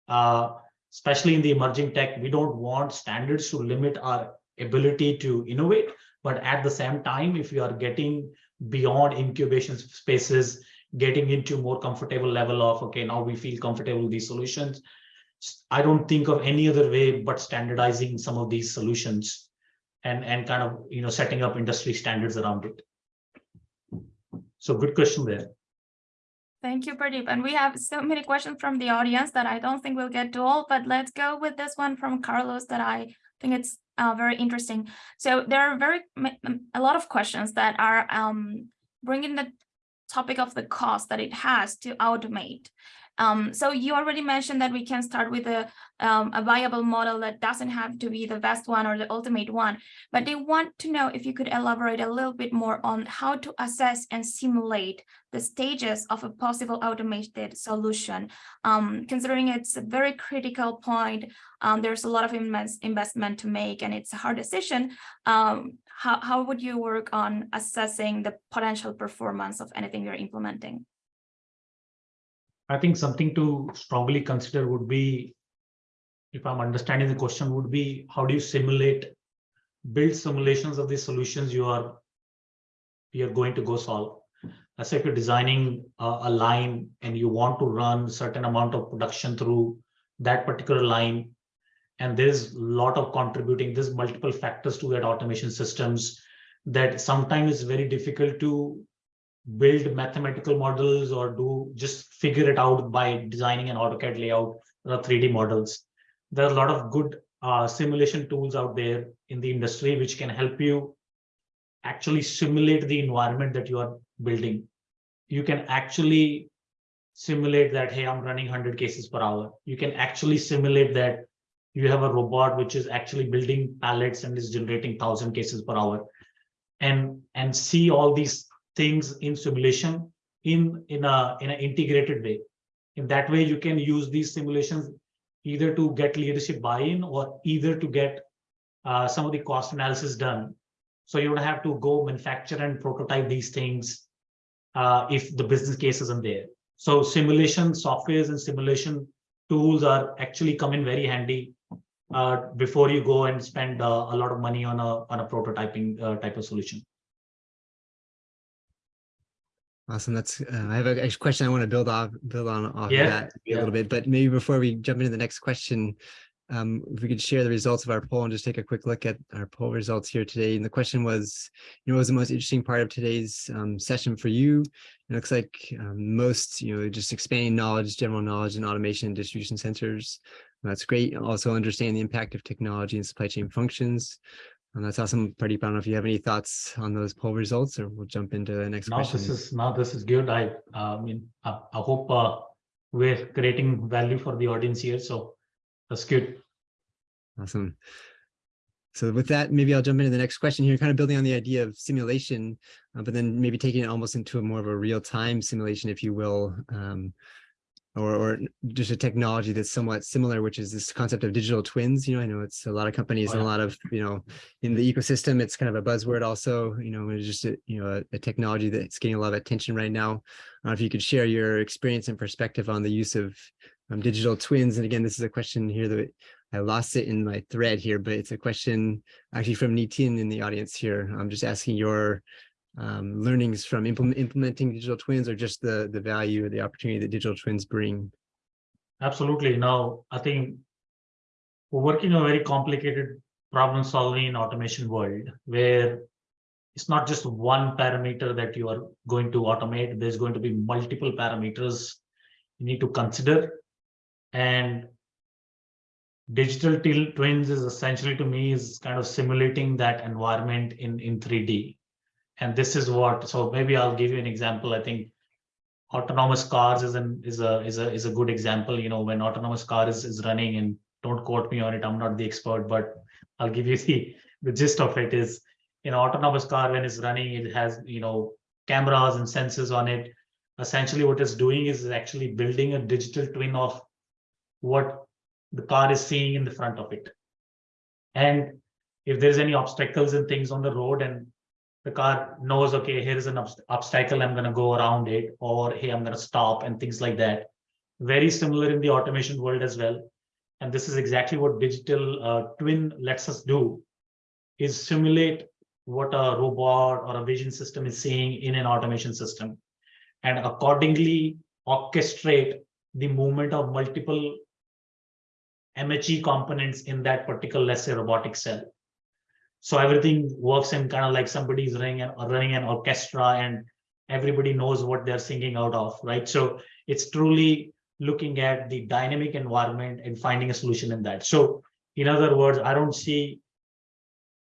Uh, especially in the emerging tech, we don't want standards to limit our ability to innovate, but at the same time, if you are getting beyond incubation spaces, getting into more comfortable level of okay, now we feel comfortable with these solutions I don't think of any other way but standardizing some of these solutions and, and kind of, you know, setting up industry standards around it. So good question there. Thank you, Pradeep. And we have so many questions from the audience that I don't think we'll get to all, but let's go with this one from Carlos that I think it's uh, very interesting. So there are very a lot of questions that are um, bringing the topic of the cost that it has to automate. Um, so you already mentioned that we can start with a, um, a viable model that doesn't have to be the best one or the ultimate one, but they want to know if you could elaborate a little bit more on how to assess and simulate the stages of a possible automated solution. Um, considering it's a very critical point, um, there's a lot of investment to make and it's a hard decision. How, how would you work on assessing the potential performance of anything you're implementing? I think something to strongly consider would be, if I'm understanding the question, would be how do you simulate, build simulations of the solutions you are, you are going to go solve. Let's say if you're designing a, a line and you want to run certain amount of production through that particular line, and there's a lot of contributing, there's multiple factors to that automation systems that sometimes it's very difficult to build mathematical models or do just figure it out by designing an AutoCAD layout or 3D models. There are a lot of good uh, simulation tools out there in the industry which can help you actually simulate the environment that you are building. You can actually simulate that, hey, I'm running 100 cases per hour. You can actually simulate that you have a robot which is actually building pallets and is generating 1,000 cases per hour. And, and see all these things in simulation in in a in an integrated way. In that way you can use these simulations either to get leadership buy-in or either to get uh, some of the cost analysis done. So you don't have to go manufacture and prototype these things uh, if the business case isn't there. So simulation softwares and simulation tools are actually come in very handy uh, before you go and spend uh, a lot of money on a on a prototyping uh, type of solution Awesome. That's, uh, I have a a question I want to build off, build on off of Yeah, that a yeah. little bit, but maybe before we jump into the next question, um, if we could share the results of our poll and just take a quick look at our poll results here today. And the question was, you know, what was the most interesting part of today's um, session for you? It looks like um, most, you know, just expanding knowledge, general knowledge and automation and distribution centers. That's great. Also understand the impact of technology and supply chain functions. And that's awesome. Pradeep, I don't know if you have any thoughts on those poll results or we'll jump into the next No, question. this is, no, this is good. I, uh, mean, I, I hope, uh, we're creating value for the audience here, so that's good. Awesome. So with that, maybe I'll jump into the next question here, kind of building on the idea of simulation, uh, but then maybe taking it almost into a more of a real-time simulation, if you will, um, or, or just a technology that's somewhat similar, which is this concept of digital twins. You know, I know it's a lot of companies Oh, and a lot of, you know, in the ecosystem, it's kind of a buzzword also, you know, it's just, a, you know, a, a technology that's getting a lot of attention right now. Uh, if you could share your experience and perspective on the use of um, digital twins. And again, this is a question here that I lost it in my thread here, but it's a question actually from Nitin in the audience here. I'm just asking your um, learnings from implement, implementing digital twins or just the, the value or the opportunity that digital twins bring? Absolutely. Now, I think we're working on a very complicated problem solving in automation world where it's not just one parameter that you are going to automate. There's going to be multiple parameters you need to consider. And digital twins is essentially to me is kind of simulating that environment in, in 3D. And this is what, so maybe I'll give you an example. I think autonomous cars is an is a is a is a good example. You know, when autonomous car is, is running and don't quote me on it, I'm not the expert, but I'll give you the the gist of it is you know, autonomous car when it's running, it has, you know, cameras and sensors on it. Essentially what it's doing is actually building a digital twin of what the car is seeing in the front of it. And if there's any obstacles and things on the road and the car knows, okay, here is an obst- obstacle, I'm gonna go around it, or hey, I'm gonna stop and things like that. Very similar in the automation world as well. And this is exactly what digital uh, twin lets us do, is simulate what a robot or a vision system is seeing in an automation system and accordingly orchestrate the movement of multiple MHE components in that particular, let's say, robotic cell. So everything works in kind of like somebody's running an, running an orchestra and everybody knows what they're singing out of, right? So it's truly looking at the dynamic environment and finding a solution in that. So in other words, I don't see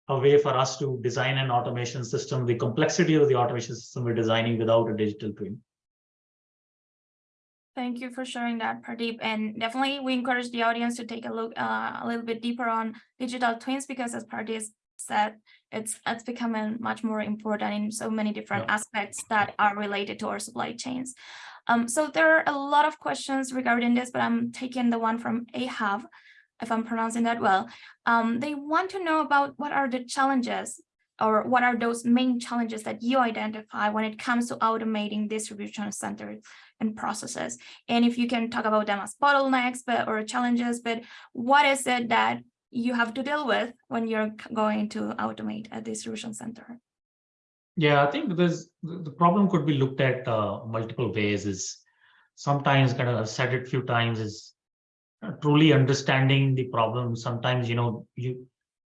a way for us to design an automation system, the complexity of the automation system we're designing without a digital twin. Thank you for sharing that, Pradeep. And definitely we encourage the audience to take a look uh, a little bit deeper on digital twins because as Pradeep said, it's it's becoming much more important in so many different Yeah. aspects that are related to our supply chains. Um, so there are a lot of questions regarding this, but I'm taking the one from Ahab, if I'm pronouncing that well. Um, they want to know about what are the challenges or what are those main challenges that you identify when it comes to automating distribution centers and processes. And if you can talk about them as bottlenecks but or challenges, but what is it that you have to deal with when you're going to automate a distribution center? Yeah, I think there's the problem could be looked at uh, multiple ways. Is sometimes kind of I've said it a few times is uh, truly understanding the problem. Sometimes you know you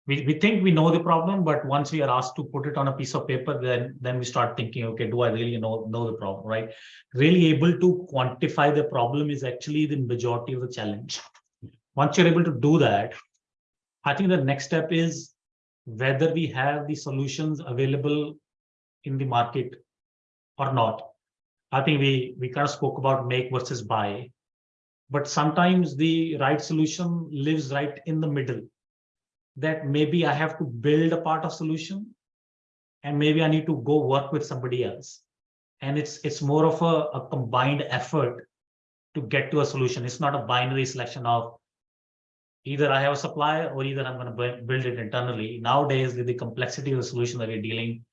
we, we think we know the problem, but once we are asked to put it on a piece of paper, then then we start thinking, okay, do I really know know the problem, right? Really able to quantify the problem is actually the majority of the challenge. Once you're able to do that, I think the next step is whether we have the solutions available in the market or not. I think we we kind of spoke about make versus buy, but sometimes the right solution lives right in the middle. That maybe I have to build a part of solution, and maybe I need to go work with somebody else. And it's it's more of a, a combined effort to get to a solution. It's not a binary selection of either I have a supplier or either I'm going to build it internally. Nowadays, with the complexity of the solution that we're dealing,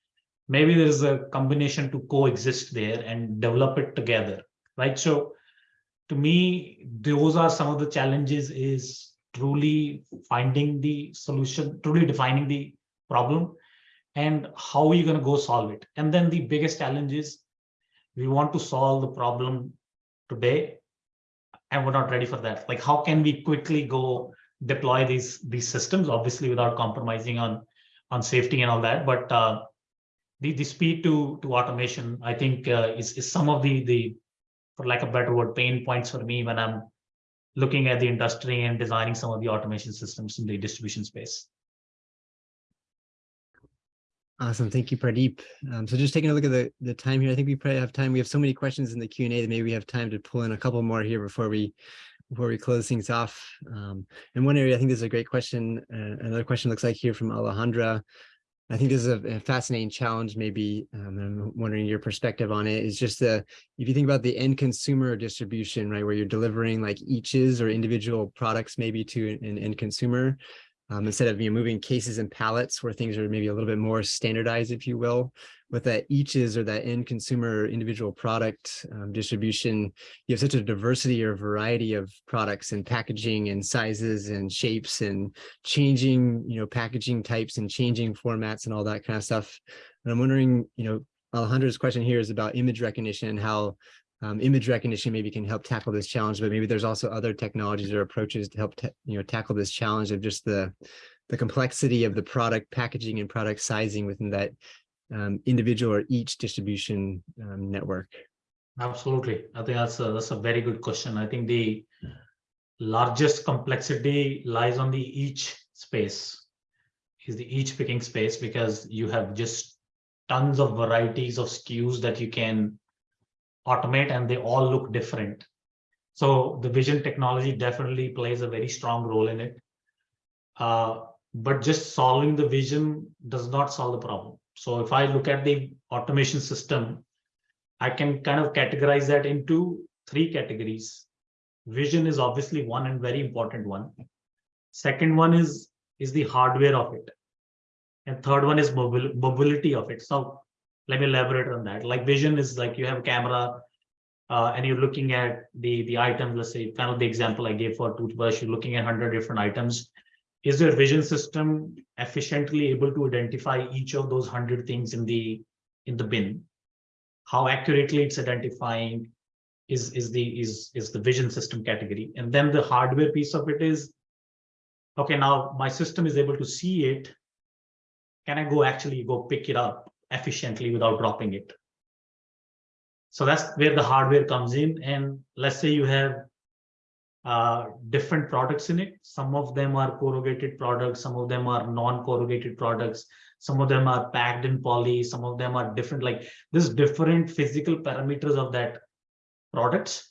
maybe there is a combination to coexist there and develop it together, right? So to me, those are some of the challenges is truly finding the solution, truly defining the problem and how are you going to go solve it? And then the biggest challenge is we want to solve the problem today and we're not ready for that. Like, how can we quickly go deploy these these systems, obviously without compromising on on safety and all that, but uh, the the speed to to automation, I think, uh, is is some of the the for lack of a better word, pain points for me when I'm looking at the industry and designing some of the automation systems in the distribution space. Awesome. Thank you, Pradeep. Um, so just taking a look at the, the time here, I think we probably have time. We have so many questions in the Q and A that maybe we have time to pull in a couple more here before we before we close things off. Um, in one area, I think this is a great question. Uh, another question looks like here from Alejandra. I think this is a, a fascinating challenge, maybe, um, I'm wondering your perspective on it, is just the, if you think about the end consumer distribution, right, where you're delivering like eaches or individual products maybe to an end consumer, um, instead of you know, moving cases and pallets where things are maybe a little bit more standardized, if you will, with that eaches or that end consumer individual product um, distribution, you have such a diversity or variety of products and packaging and sizes and shapes and changing, you know, packaging types and changing formats and all that kind of stuff. And I'm wondering, you know, Alejandra's question here is about image recognition and how um, image recognition maybe can help tackle this challenge, but maybe there's also other technologies or approaches to help, you know, tackle this challenge of just the, the complexity of the product packaging and product sizing within that um, individual or each distribution um, network. Absolutely. I think that's a, that's a very good question. I think the largest complexity lies on the each space. Is the each picking space because you have just tons of varieties of SKUs that you can automate and they all look different. So the vision technology definitely plays a very strong role in it. Uh, but just solving the vision does not solve the problem. So if I look at the automation system, I can kind of categorize that into three categories. Vision is obviously one and very important one. Second one is is the hardware of it. And third one is mobile mobility of it. So let me elaborate on that. Like vision is like you have a camera uh, and you're looking at the the items, let's say kind of the example I gave for toothbrush, you're looking at 100 different items. Is your vision system efficiently able to identify each of those 100 things in the in the bin? how accurately it's identifying is is the is is the vision system category and then the hardware piece of it is okay now my system is able to see it can i go actually go pick it up efficiently without dropping it. So that's where the hardware comes in. And let's say you have uh, different products in it. Some of them are corrugated products some of them are non-corrugated products some of them are packed in poly some of them are different like there's different physical parameters of that products.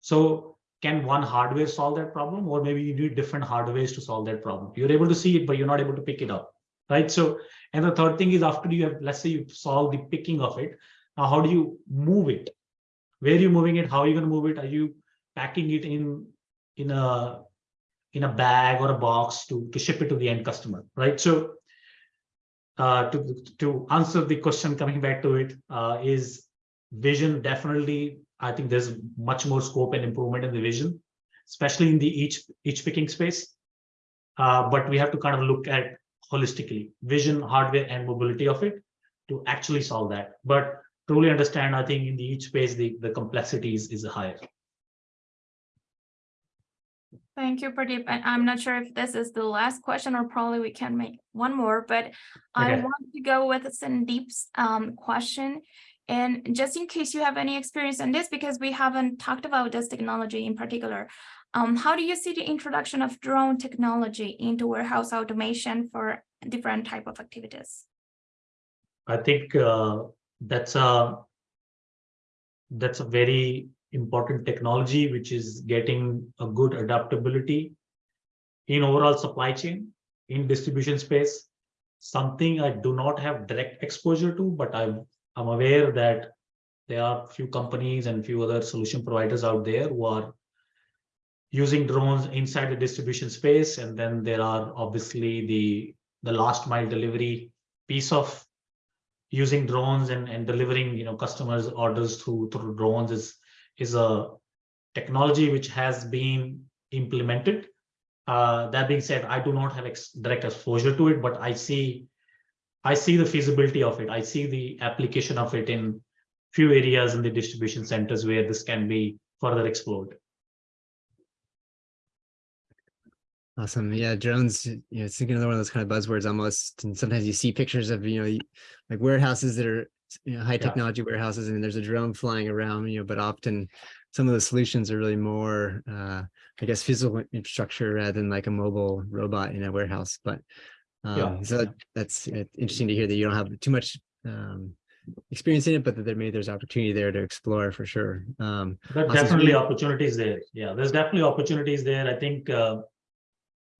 So can one hardware solve that problem? Or maybe you need different hardwares to solve that problem. You're able to see it but you're not able to pick it up right? So and the third thing is after you have let's say you solve the picking of it now how do you move it? Where are you moving it? How are you going to move it? Are you packing it in in a in a bag or a box to to ship it to the end customer right? So uh, to to answer the question coming back to it uh, is vision definitely i think there's much more scope and improvement in the vision especially in the each each picking space. Uh, but we have to kind of look at holistically vision hardware and mobility of it to actually solve that but truly understand i think in the each space the the complexity is, is higher Thank you, Pradeep. And I'm not sure if this is the last question or probably we can make one more, but I want to go with Sandeep's um question. And just in case you have any experience on this, because we haven't talked about this technology in particular. Um, how do you see the introduction of drone technology into warehouse automation for different type of activities? I think uh, that's a that's a very important technology which is getting a good adaptability in overall supply chain in distribution space. Something I do not have direct exposure to, but I'm I'm aware that there are few companies and few other solution providers out there who are using drones inside the distribution space, and then there are obviously the the last mile delivery piece of using drones and, and delivering you know customers orders through through drones is is a technology which has been implemented. Uh, that being said i do not have ex direct exposure to it but i see i see the feasibility of it. I see the application of it in few areas in the distribution centers where this can be further explored Awesome. Yeah, drones, you know, it's another one of those kind of buzzwords almost. And sometimes you see pictures of, you know, like warehouses that are, you know, high technology warehouses and there's a drone flying around, you know, but often some of the solutions are really more, uh, I guess, physical infrastructure rather than like a mobile robot in a warehouse. But Yeah. um, so that's uh, interesting to hear that you don't have too much um, experience in it, but that there maybe there's opportunity there to explore for sure. Um, There. Definitely opportunities there. Yeah, there's definitely opportunities there. I think uh,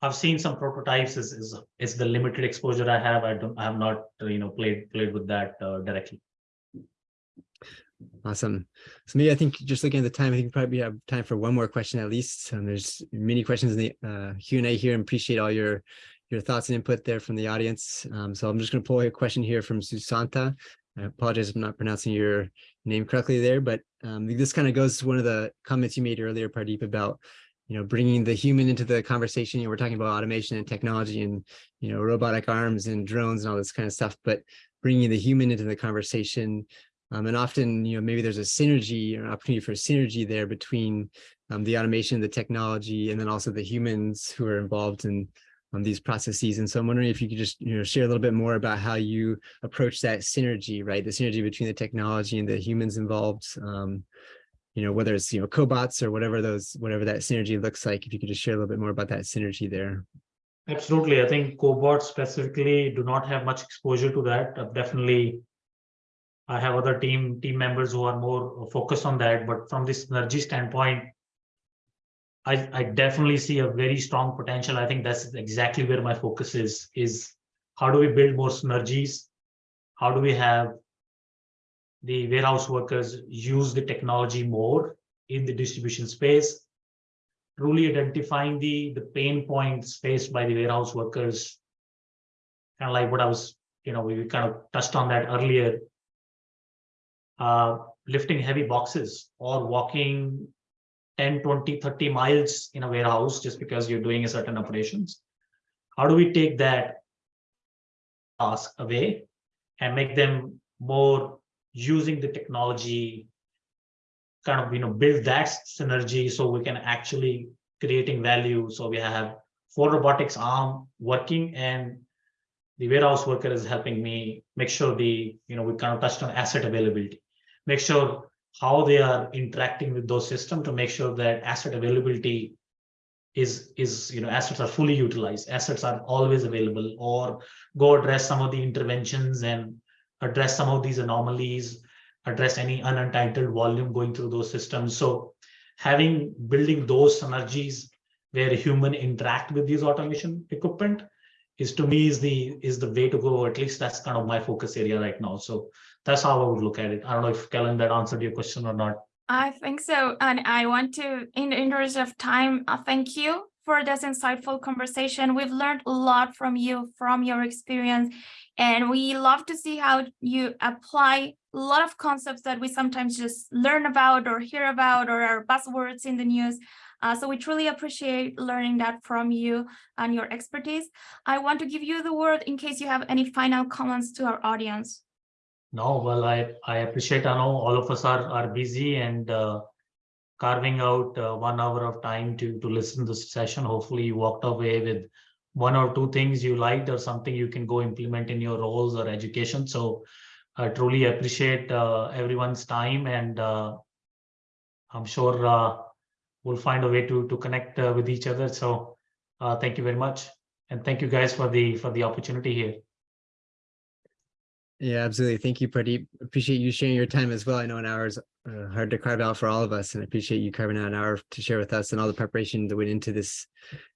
I've seen some prototypes. Is is is the limited exposure I have. I don't. I have not you know played played with that uh, directly. Awesome. So maybe I think just looking at the time, I think we probably have time for one more question at least. And there's many questions in the uh, Q and A here and appreciate all your your thoughts and input there from the audience. Um, so I'm just going to pull a question here from Susanta. I apologize if I'm not pronouncing your name correctly there, but um, this kind of goes to one of the comments you made earlier, Pradeep, about you know bringing the human into the conversation. You know, we're talking about automation and technology and you know robotic arms and drones and all this kind of stuff, but bringing the human into the conversation. Um, and often, you know, maybe there's a synergy or an opportunity for synergy there between um, the automation, the technology, and then also the humans who are involved in um, these processes. And so I'm wondering if you could just, you know, share a little bit more about how you approach that synergy, right? The synergy between the technology and the humans involved. Um, you know, whether it's, you know, cobots or whatever those, whatever that synergy looks like, if you could just share a little bit more about that synergy there. Absolutely. I think cobots specifically do not have much exposure to that. Uh, Definitely, I have other team team members who are more focused on that. But from this synergy standpoint, I, I definitely see a very strong potential. I think that's exactly where my focus is, is how do we build more synergies? How do we have the warehouse workers use the technology more in the distribution space? Truly identifying the, the pain points faced by the warehouse workers. Kind of like what I was, you know, we kind of touched on that earlier. Uh, lifting heavy boxes or walking 10, 20, 30 miles in a warehouse just because you're doing a certain operations. How do we take that task away and make them more using the technology, kind of, you know, build that synergy so we can actually creating value. So we have four robotics arm working and the warehouse worker is helping me make sure the, you know, we kind of touched on asset availability. Make sure how they are interacting with those systems to make sure that asset availability is is you know assets are fully utilized assets are always available or go address some of the interventions and address some of these anomalies address any unentitled volume going through those systems so having building those synergies where human interact with these automation equipment is to me is the is the way to go at least that's kind of my focus area right now so that's how I would look at it. I don't know if Kellen that answered your question or not. I think so. And I want to, in the interest of time, uh, thank you for this insightful conversation. We've learned a lot from you, from your experience, and we love to see how you apply a lot of concepts that we sometimes just learn about or hear about or are buzzwords in the news. Uh, so we truly appreciate learning that from you and your expertise. I want to give you the word in case you have any final comments to our audience. No, well, I, I appreciate, I know all of us are, are busy and uh, carving out uh, one hour of time to, to listen to this session. Hopefully you walked away with one or two things you liked or something you can go implement in your roles or education. So I truly appreciate uh, everyone's time and uh, I'm sure uh, we'll find a way to, to connect uh, with each other. So uh, thank you very much. And thank you guys for the for the opportunity here. Yeah, absolutely. Thank you, Pradeep. Appreciate you sharing your time as well. I know an hour is uh, hard to carve out for all of us, and I appreciate you carving out an hour to share with us and all the preparation that went into this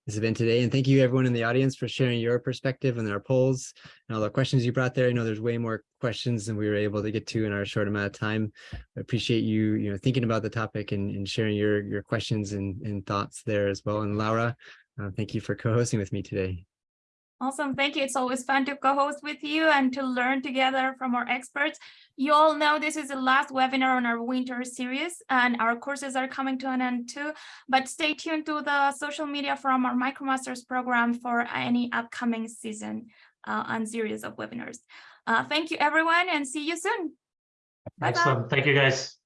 this event today. And thank you everyone in the audience for sharing your perspective and our polls and all the questions you brought there. I know there's way more questions than we were able to get to in our short amount of time. I appreciate you, you know, thinking about the topic and, and sharing your your questions and, and thoughts there as well. And Laura, uh, thank you for co-hosting with me today. Awesome. Thank you. It's always fun to co-host with you and to learn together from our experts. You all know this is the last webinar on our winter series and our courses are coming to an end too. But stay tuned to the social media from our MicroMasters program for any upcoming season uh, and series of webinars. Uh, thank you, everyone, and see you soon. Bye -bye. Excellent. Thank you, guys.